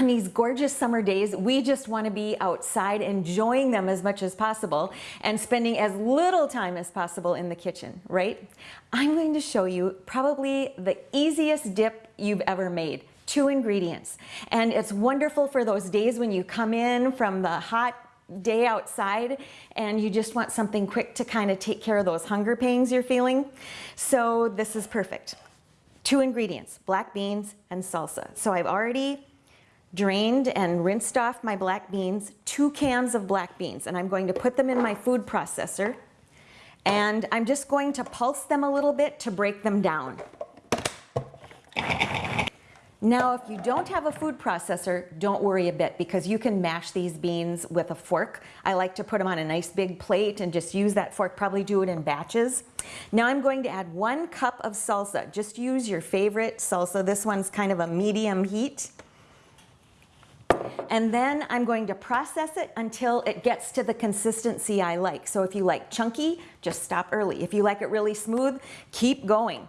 on these gorgeous summer days, we just want to be outside enjoying them as much as possible and spending as little time as possible in the kitchen, right? I'm going to show you probably the easiest dip you've ever made. Two ingredients. And it's wonderful for those days when you come in from the hot day outside and you just want something quick to kind of take care of those hunger pangs you're feeling. So this is perfect. Two ingredients, black beans and salsa. So I've already drained and rinsed off my black beans, two cans of black beans, and I'm going to put them in my food processor. And I'm just going to pulse them a little bit to break them down. Now, if you don't have a food processor, don't worry a bit because you can mash these beans with a fork. I like to put them on a nice big plate and just use that fork, probably do it in batches. Now I'm going to add one cup of salsa. Just use your favorite salsa. This one's kind of a medium heat. And then I'm going to process it until it gets to the consistency I like. So if you like chunky, just stop early. If you like it really smooth, keep going.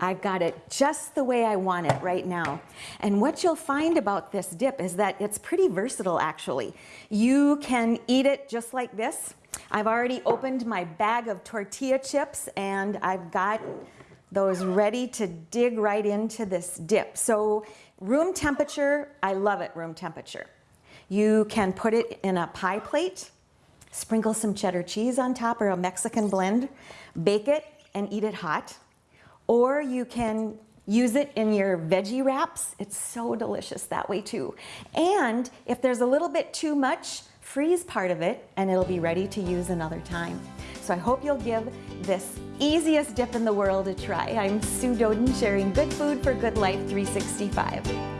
I've got it just the way I want it right now. And what you'll find about this dip is that it's pretty versatile actually. You can eat it just like this. I've already opened my bag of tortilla chips and I've got those ready to dig right into this dip. So room temperature, I love it room temperature. You can put it in a pie plate, sprinkle some cheddar cheese on top or a Mexican blend, bake it and eat it hot. Or you can use it in your veggie wraps. It's so delicious that way too. And if there's a little bit too much, freeze part of it and it'll be ready to use another time. So I hope you'll give this easiest dip in the world a try. I'm Sue Doden sharing good food for good life 365.